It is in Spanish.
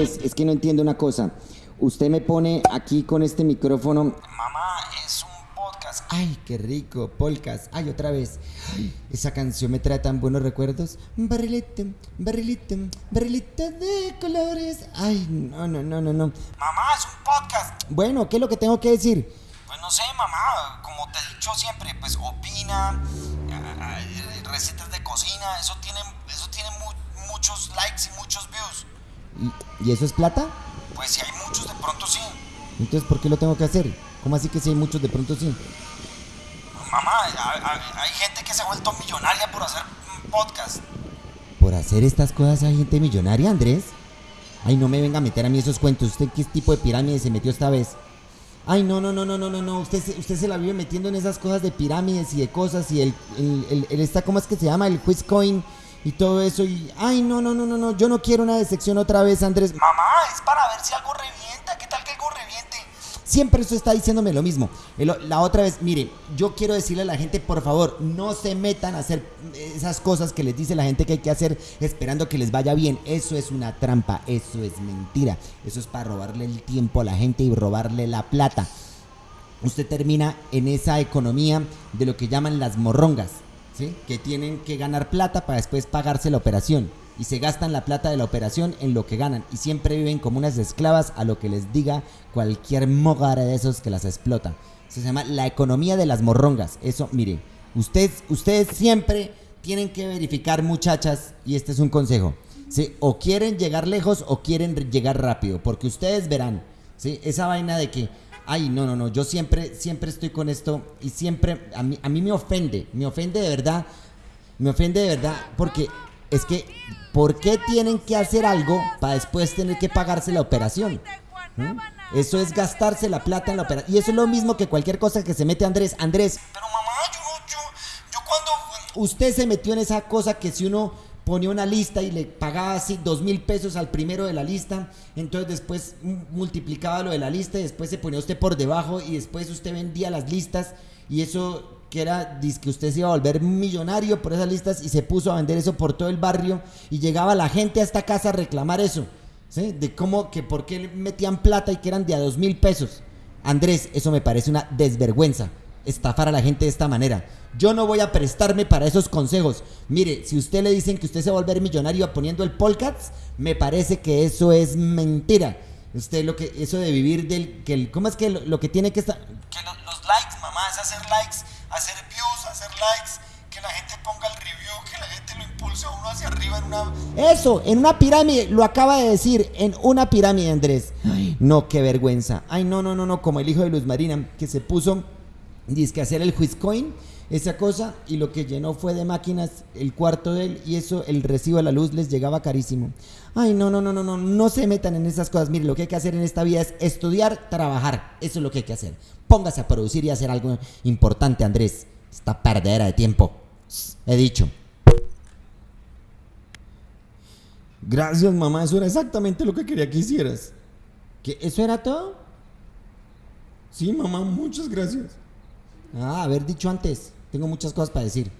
Es que no entiendo una cosa. Usted me pone aquí con este micrófono. Mamá, es un podcast. Ay, qué rico, polcas. Ay, otra vez. Ay, esa canción me trae tan buenos recuerdos. Barrilito, barrilito, barrilito de colores. Ay, no, no, no, no, no. Mamá, es un podcast. Bueno, ¿qué es lo que tengo que decir? Pues no sé, mamá, como te he dicho siempre, pues opina, eh, recetas de cocina, eso tiene, eso tiene mu- muchos likes y muchos views. ¿Y, y eso es plata? Pues si hay muchos, de pronto sí. Entonces, ¿por qué lo tengo que hacer? ¿Cómo así que si hay muchos de pronto sí? Mamá, hay, gente que se ha vuelto millonaria por hacer un podcast. ¿Por hacer estas cosas hay gente millonaria, Andrés? Ay, no me venga a meter a mí esos cuentos. ¿Usted qué tipo de pirámide se metió esta vez? Ay, no, no, no, no, no, no, no. Usted, se- usted se la vive metiendo en esas cosas de pirámides y de cosas y el, el, el, el esta, ¿cómo es que se llama? El Quizcoin y todo eso. Y, ay, no, no, no, no, no. Yo no quiero una decepción otra vez, Andrés. Mamá, es para ver si algo revienta. ¿Qué tal que algo reviente? Siempre usted está diciéndome lo mismo. El- la otra vez, mire, yo quiero decirle a la gente, por favor, no se metan a hacer esas cosas que les dice la gente que hay que hacer esperando que les vaya bien. Eso es una trampa, eso es mentira. Eso es para robarle el tiempo a la gente y robarle la plata. Usted termina en esa economía de lo que llaman las morrongas, Que tienen que ganar plata para después pagarse la operación. Y se gastan la plata de la operación en lo que ganan. Y siempre viven como unas esclavas a lo que les diga cualquier mogara de esos que las explota. Eso se llama la economía de las morrongas. Eso, mire, ustedes, ustedes siempre tienen que verificar, muchachas, y este es un consejo. ¿sí? O quieren llegar lejos o quieren llegar rápido. Porque ustedes verán, ¿sí? Esa vaina de que ay, no, no, no, yo siempre, siempre estoy con esto y siempre, a mí, a mí me ofende, me ofende de verdad, me ofende de verdad, porque es que, ¿por qué tienen que hacer algo para después tener que pagarse la operación? ¿Mm? Eso es gastarse la plata en la operación. Y eso es lo mismo que cualquier cosa que se mete Andrés. Andrés, Pero mamá, yo yo, yo cuando... usted se metió en esa cosa que si uno ponía una lista y le pagaba así dos mil pesos al primero de la lista, entonces después multiplicaba lo de la lista y después se ponía usted por debajo y después usted vendía las listas y eso que era, dice que usted se iba a volver millonario por esas listas y se puso a vender eso por todo el barrio y llegaba la gente a esta casa a reclamar eso, ¿sí? De cómo, que por qué metían plata y que eran de a dos mil pesos. Andrés, eso me parece una desvergüenza estafar a la gente de esta manera. Yo no voy a prestarme para esos consejos. Mire, si usted le dicen que usted se va a volver millonario poniendo el Polcats, me parece que eso es mentira. Usted lo que eso de vivir del que el, ¿cómo es que lo, lo que tiene que estar Que lo- los likes, mamá, es hacer likes, hacer views, hacer likes, que la gente ponga el review, que la gente lo impulse a uno hacia arriba en una... Eso, en una pirámide, lo acaba de decir, en una pirámide, Andrés. Ay, no, qué vergüenza. Ay, no, no, no, no, como el hijo de Luz Marina, que se puso, dice que hacer el Quizcoin, esa cosa, y lo que llenó fue de máquinas el cuarto de él, y eso, el recibo de la luz les llegaba carísimo. Ay, no, no, no, no, no, no se metan en esas cosas. Mire, lo que hay que hacer en esta vida es estudiar, trabajar. Eso es lo que hay que hacer. Póngase a producir y hacer algo importante, Andrés. Esta perdera de tiempo. He dicho. Gracias, mamá. Eso era exactamente lo que quería que hicieras. ¿Que ¿Eso era todo? Sí, mamá, muchas gracias. Ah, haber dicho antes. Tengo muchas cosas para decir.